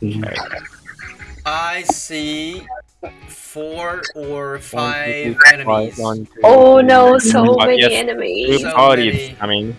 Mm-hmm. I see four or five enemies. one, two, Oh three. no, so many yes. enemies. Two So parties many. mean,